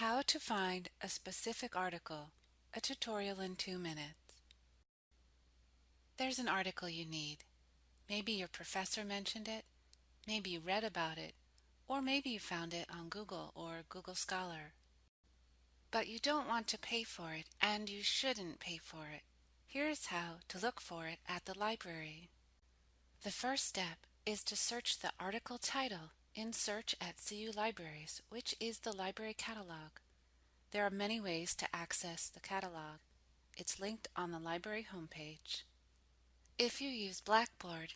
How to find a specific article, a tutorial in two minutes. There's an article you need. Maybe your professor mentioned it, maybe you read about it, or maybe you found it on Google or Google Scholar. But you don't want to pay for it, and you shouldn't pay for it. Here's how to look for it at the library. The first step is to search the article title in Search at CU Libraries, which is the library catalog. There are many ways to access the catalog. It's linked on the library homepage. If you use Blackboard,